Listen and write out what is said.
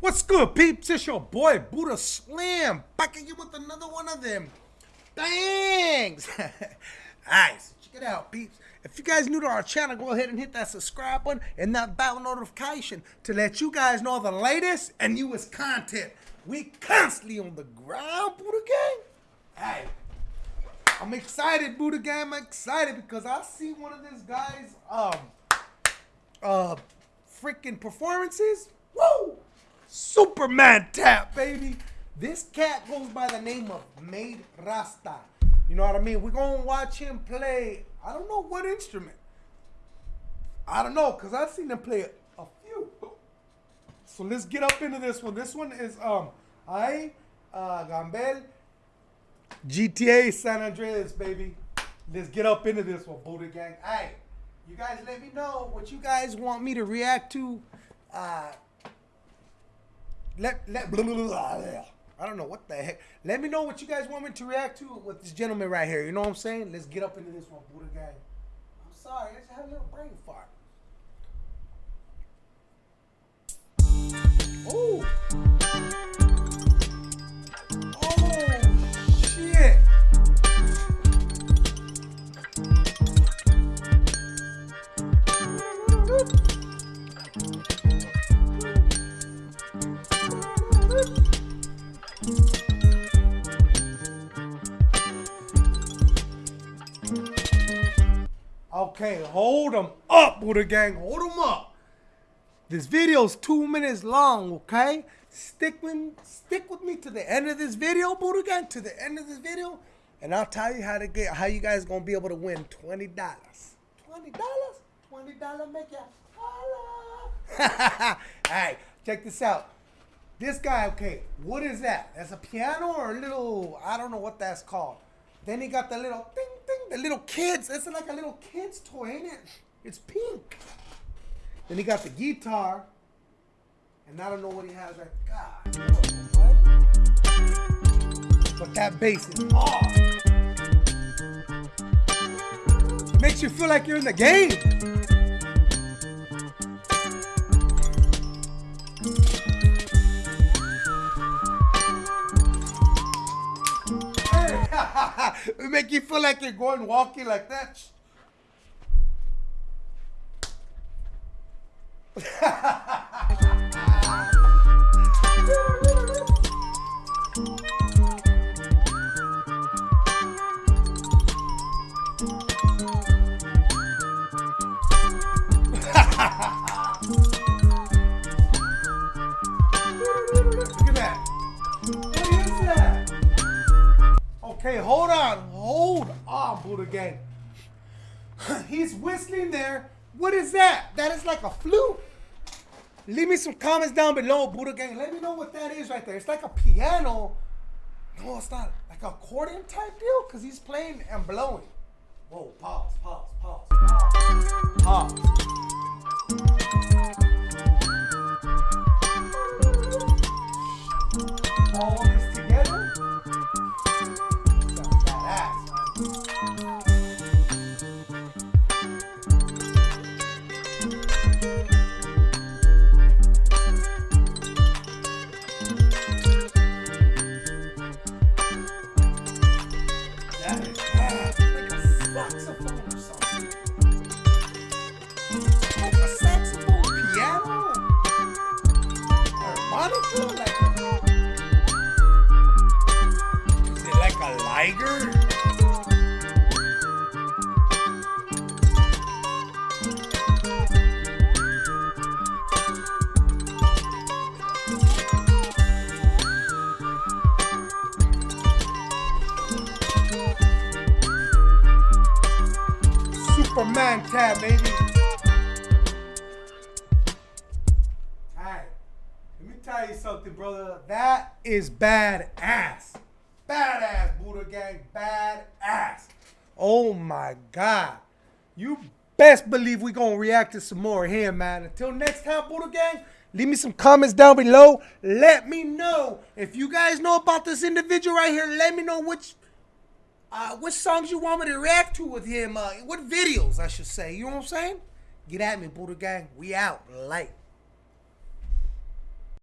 What's good, peeps? It's your boy Buddha Slam back at you with another one of them. Alright, so check it out, peeps. If you guys new to our channel, go ahead and hit that subscribe button and that bell notification to let you guys know the latest and newest content. We constantly on the ground, Buddha Gang. Hey, I'm excited, Buddha Gang. I'm excited because I see one of these guys, um, uh, freaking performances. Woo! Superman tap, baby. This cat goes by the name of Made Rasta. You know what I mean? We're gonna watch him play. I don't know what instrument. I don't know, cause I've seen him play a, few. So let's get up into this one. This one is um I uh Gambel GTA San Andreas, baby. Let's get up into this one, Buddha Gang. Hey, you guys let me know what you guys want me to react to. Uh let let blah, blah, blah. I don't know what the heck. Let me know what you guys want me to react to with this gentleman right here. You know what I'm saying? Let's get up into this one, Buddha Gang. I'm sorry, I just had a little brain fart. Oh. Okay, hold them up, Buddha Gang. Hold them up. This video's two minutes long, okay? Stick with, stick with me to the end of this video, Buddha Gang, to the end of this video, and I'll tell you how to get how you guys gonna be able to win twenty dollars. Twenty dollars? Twenty dollar make ya holla. Alright, check this out. This guy, okay, what is that? That's a piano or a little I don't know what that's called. Then he got the little ding, the little kids. It's like a little kid's toy, ain't it? It's pink. Then he got the guitar. And I don't know what he has right. God. But that bass is. It makes you feel like you're in the game. It make you feel like you're going walking like that. Look Okay, hold on. Hold on, Buddha Gang. He's whistling there. What is that? That is like a flute. Leave me some comments down below, Buddha Gang. Let me know what that is right there. It's like a piano. No, it's not. Like a accordion type deal? Because he's playing and blowing. Whoa, pause, pause, pause, pause. Pause. All Superman tab, baby. Alright. Let me tell you something, brother. That is badass. Badass, Buddha Gang. Badass. Oh my God. You best believe we gonna react to some more here, man. Until next time, Buddha Gang, Leave me some comments down below. Let me know if you guys know about this individual right here. Let me know which uh, which songs you want me to react to with him. Uh, what videos, I should say. You know what I'm saying? Get at me, Buddha Gang. We out. Light.